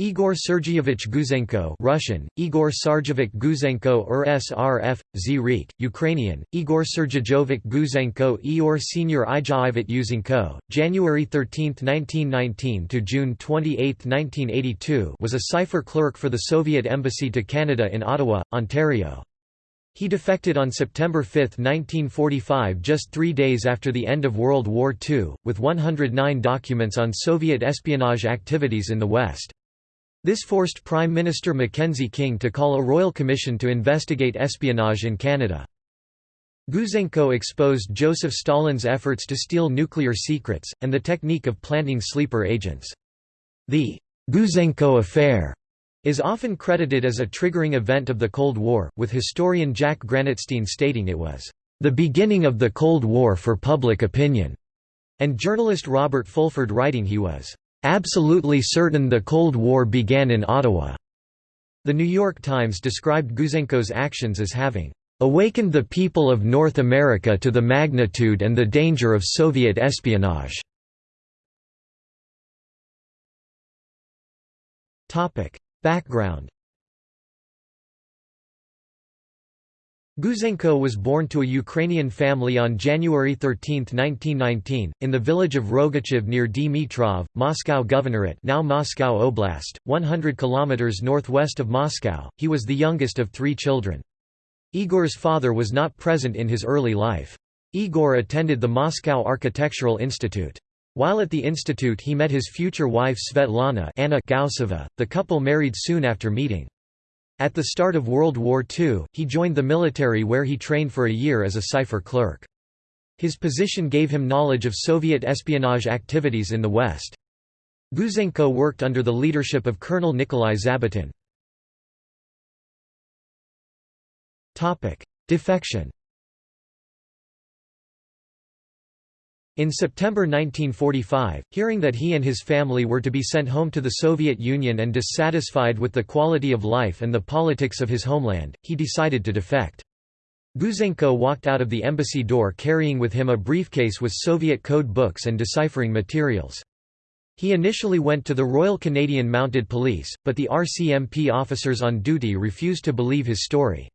Igor Sergeyevich Gouzenko Russian, Igor Sarjevich Guzenko or SRF, Zrik, Ukrainian, Igor Sergejovic Guzenko Eor Senior Ijaivit Yuzenko, January 13, 1919 to June 28, 1982 was a cipher clerk for the Soviet Embassy to Canada in Ottawa, Ontario. He defected on September 5, 1945 just three days after the end of World War II, with 109 documents on Soviet espionage activities in the West. This forced Prime Minister Mackenzie King to call a royal commission to investigate espionage in Canada. Gouzenko exposed Joseph Stalin's efforts to steal nuclear secrets, and the technique of planting sleeper agents. The Gouzenko affair is often credited as a triggering event of the Cold War, with historian Jack Granatstein stating it was the beginning of the Cold War for public opinion, and journalist Robert Fulford writing he was absolutely certain the Cold War began in Ottawa. The New York Times described Gouzenko's actions as having awakened the people of North America to the magnitude and the danger of Soviet espionage. Topic: Background Gouzenko was born to a Ukrainian family on January 13, 1919, in the village of Rogachev near Dmitrov, Moscow Governorate now Moscow Oblast, 100 km northwest of Moscow. He was the youngest of three children. Igor's father was not present in his early life. Igor attended the Moscow Architectural Institute. While at the institute he met his future wife Svetlana Anna Gausova. The couple married soon after meeting. At the start of World War II, he joined the military where he trained for a year as a cipher clerk. His position gave him knowledge of Soviet espionage activities in the West. Gouzenko worked under the leadership of Colonel Nikolai Zabotin. Defection In September 1945, hearing that he and his family were to be sent home to the Soviet Union and dissatisfied with the quality of life and the politics of his homeland, he decided to defect. Gouzenko walked out of the embassy door carrying with him a briefcase with Soviet code books and deciphering materials. He initially went to the Royal Canadian Mounted Police, but the RCMP officers on duty refused to believe his story.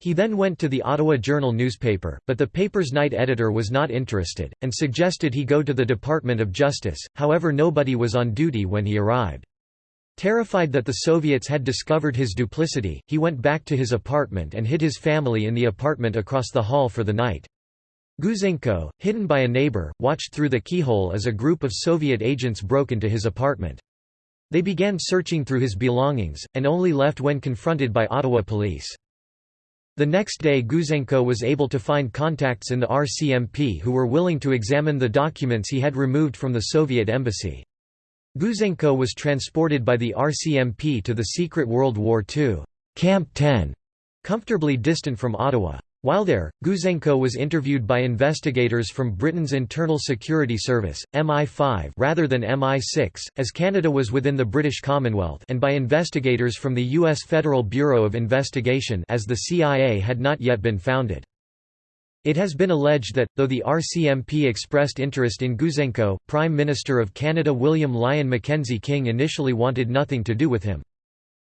He then went to the Ottawa Journal newspaper, but the paper's night editor was not interested, and suggested he go to the Department of Justice, however nobody was on duty when he arrived. Terrified that the Soviets had discovered his duplicity, he went back to his apartment and hid his family in the apartment across the hall for the night. Gouzenko, hidden by a neighbor, watched through the keyhole as a group of Soviet agents broke into his apartment. They began searching through his belongings, and only left when confronted by Ottawa police. The next day Gouzenko was able to find contacts in the RCMP who were willing to examine the documents he had removed from the Soviet embassy. Gouzenko was transported by the RCMP to the secret World War II Camp 10, comfortably distant from Ottawa. While there, Gouzenko was interviewed by investigators from Britain's Internal Security Service, MI5 rather than MI6, as Canada was within the British Commonwealth and by investigators from the U.S. Federal Bureau of Investigation as the CIA had not yet been founded. It has been alleged that, though the RCMP expressed interest in Gouzenko, Prime Minister of Canada William Lyon Mackenzie King initially wanted nothing to do with him.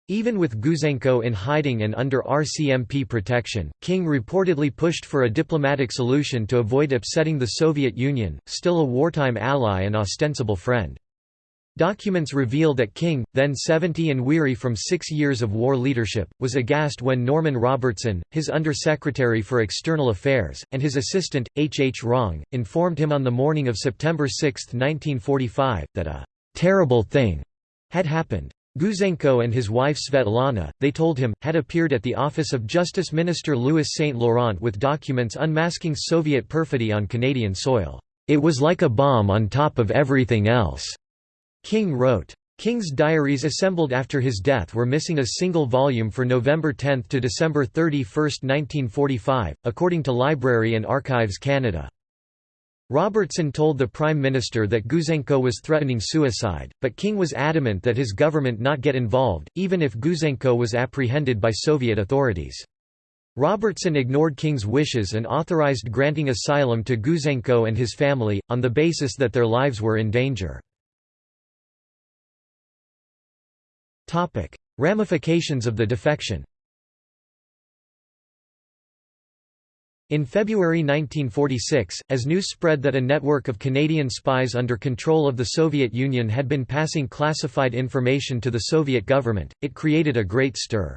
Even with Gouzenko in hiding and under RCMP protection, King reportedly pushed for a diplomatic solution to avoid upsetting the Soviet Union, still a wartime ally and ostensible friend. Documents reveal that King, then 70 and weary from six years of war leadership, was aghast when Norman Robertson, his Undersecretary for External Affairs, and his assistant, H. H. Wrong, informed him on the morning of September 6, 1945, that a «terrible thing» had happened. Gouzenko and his wife Svetlana, they told him, had appeared at the office of Justice Minister Louis Saint Laurent with documents unmasking Soviet perfidy on Canadian soil. It was like a bomb on top of everything else, King wrote. King's diaries assembled after his death were missing a single volume for November 10 to December 31, 1945, according to Library and Archives Canada. Robertson told the Prime Minister that Gouzenko was threatening suicide, but King was adamant that his government not get involved, even if Gouzenko was apprehended by Soviet authorities. Robertson ignored King's wishes and authorized granting asylum to Gouzenko and his family, on the basis that their lives were in danger. Ramifications of the defection In February 1946, as news spread that a network of Canadian spies under control of the Soviet Union had been passing classified information to the Soviet government, it created a great stir.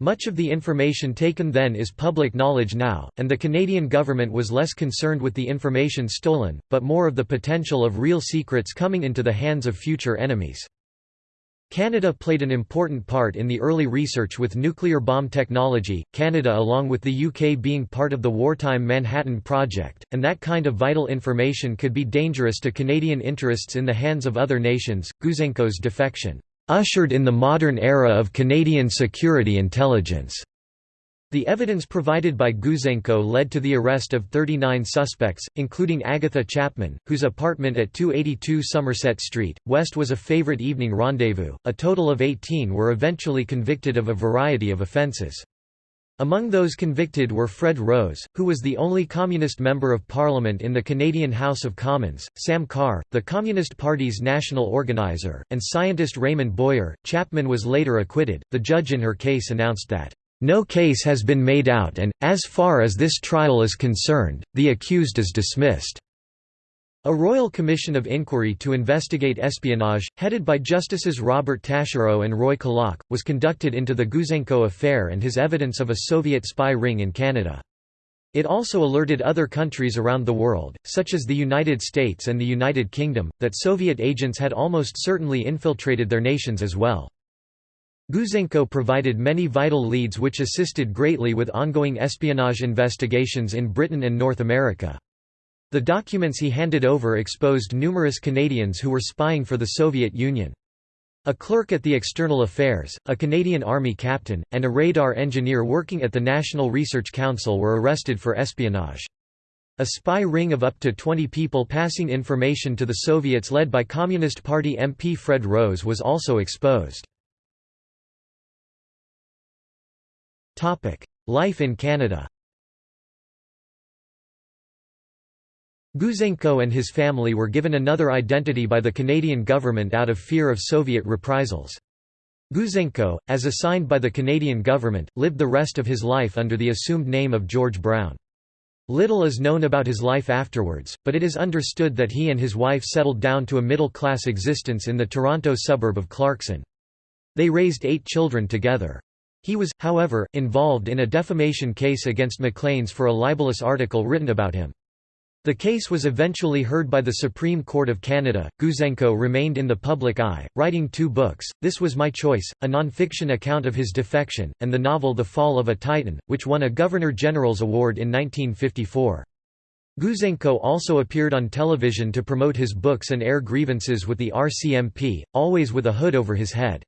Much of the information taken then is public knowledge now, and the Canadian government was less concerned with the information stolen, but more of the potential of real secrets coming into the hands of future enemies. Canada played an important part in the early research with nuclear bomb technology, Canada along with the UK being part of the wartime Manhattan Project, and that kind of vital information could be dangerous to Canadian interests in the hands of other nations. Gouzenko's defection ushered in the modern era of Canadian security intelligence. The evidence provided by Gouzenko led to the arrest of 39 suspects, including Agatha Chapman, whose apartment at 282 Somerset Street, West was a favorite evening rendezvous. A total of 18 were eventually convicted of a variety of offences. Among those convicted were Fred Rose, who was the only Communist Member of Parliament in the Canadian House of Commons, Sam Carr, the Communist Party's national organizer, and scientist Raymond Boyer. Chapman was later acquitted. The judge in her case announced that, No case has been made out and, as far as this trial is concerned, the accused is dismissed. A royal commission of inquiry to investigate espionage, headed by Justices Robert Taschereau and Roy Kellock, was conducted into the Gouzenko affair and his evidence of a Soviet spy ring in Canada. It also alerted other countries around the world, such as the United States and the United Kingdom, that Soviet agents had almost certainly infiltrated their nations as well. Gouzenko provided many vital leads which assisted greatly with ongoing espionage investigations in Britain and North America. The documents he handed over exposed numerous Canadians who were spying for the Soviet Union. A clerk at the External Affairs, a Canadian Army captain, and a radar engineer working at the National Research Council were arrested for espionage. A spy ring of up to 20 people passing information to the Soviets led by Communist Party MP Fred Rose was also exposed. Life in Canada Gouzenko and his family were given another identity by the Canadian government out of fear of Soviet reprisals. Gouzenko, as assigned by the Canadian government, lived the rest of his life under the assumed name of George Brown. Little is known about his life afterwards, but it is understood that he and his wife settled down to a middle-class existence in the Toronto suburb of Clarkson. They raised eight children together. He was, however, involved in a defamation case against Maclean's for a libelous article written about him. The case was eventually heard by the Supreme Court of Canada. Gouzenko remained in the public eye, writing two books This Was My Choice, a non-fiction account of his defection, and the novel The Fall of a Titan, which won a Governor General's Award in 1954. Gouzenko also appeared on television to promote his books and air grievances with the RCMP, always with a hood over his head.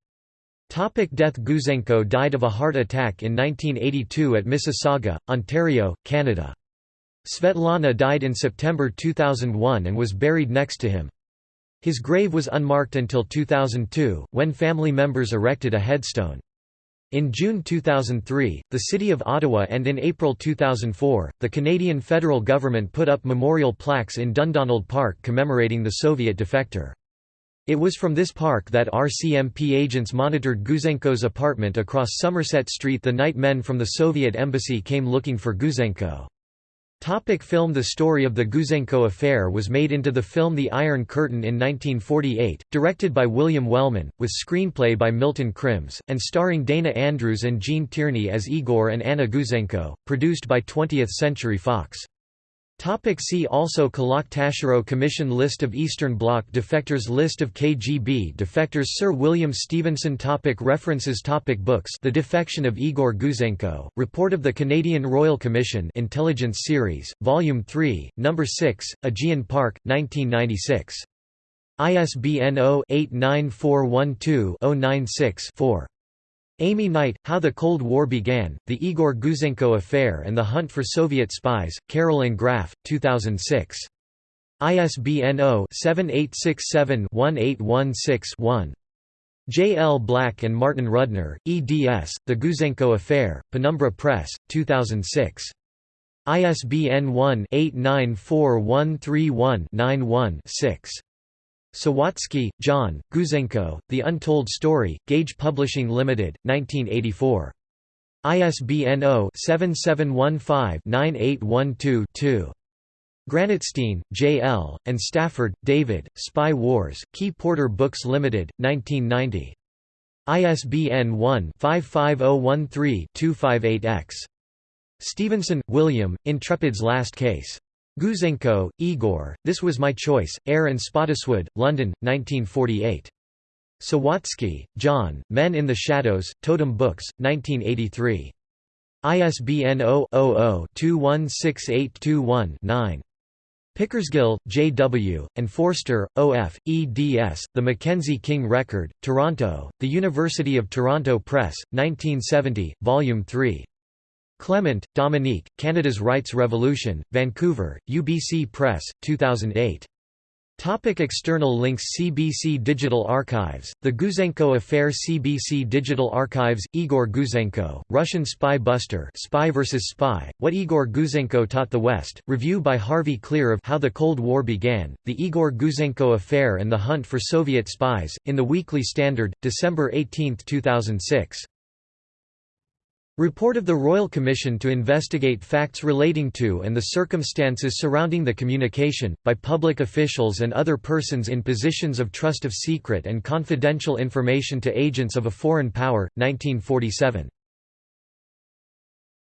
Topic death Gouzenko died of a heart attack in 1982 at Mississauga, Ontario, Canada. Svetlana died in September 2001 and was buried next to him. His grave was unmarked until 2002, when family members erected a headstone. In June 2003, the City of Ottawa and in April 2004, the Canadian federal government put up memorial plaques in Dundonald Park commemorating the Soviet defector. It was from this park that RCMP agents monitored Gouzenko's apartment across Somerset Street the night men from the Soviet embassy came looking for Gouzenko. Topic film The story of the Gouzenko affair was made into the film The Iron Curtain in 1948, directed by William Wellman, with screenplay by Milton Krims, and starring Dana Andrews and Gene Tierney as Igor and Anna Gouzenko, produced by 20th Century Fox. Topic see also Kellock Taschereau Commission List of Eastern Bloc defectors List of KGB defectors Sir William Stevenson topic References topic Books The Defection of Igor Gouzenko, Report of the Canadian Royal Commission Intelligence Series, Volume 3, No. 6, Aegean Park, 1996. ISBN 0-89412-096-4. Amy Knight, How the Cold War Began, The Igor Gouzenko Affair and the Hunt for Soviet Spies, Carroll and Graf, 2006. ISBN 0-7867-1816-1. J. L. Black and Martin Rudner, eds, The Gouzenko Affair, Penumbra Press, 2006. ISBN 1-894131-91-6. Sawatsky, John, Gouzenko, The Untold Story, Gage Publishing Limited, 1984. ISBN 0-7715-9812-2. Granatstein, J. L., and Stafford, David, Spy Wars, Key Porter Books Limited, 1990. ISBN 1-55013-258-X. Stevenson, William, Intrepid's Last Case. Gouzenko, Igor, This Was My Choice, Eyre and Spottiswoode, London, 1948. Sawatsky, John, Men in the Shadows, Totem Books, 1983. ISBN 0-00-216821-9. Pickersgill, J. W., and Forster, O. F., eds. The Mackenzie King Record, Toronto, The University of Toronto Press, 1970, Volume 3. Clement, Dominique, Canada's Rights Revolution, Vancouver, UBC Press, 2008. Topic external links CBC Digital Archives, The Gouzenko Affair CBC Digital Archives, Igor Gouzenko, Russian Spy Buster Spy vs. Spy, What Igor Gouzenko Taught the West, review by Harvey Klehr of How the Cold War Began, The Igor Gouzenko Affair and the Hunt for Soviet Spies, in the Weekly Standard, December 18, 2006. Report of the Royal Commission to investigate facts relating to and the circumstances surrounding the communication, by public officials and other persons in positions of trust of secret and confidential information to agents of a foreign power, 1947.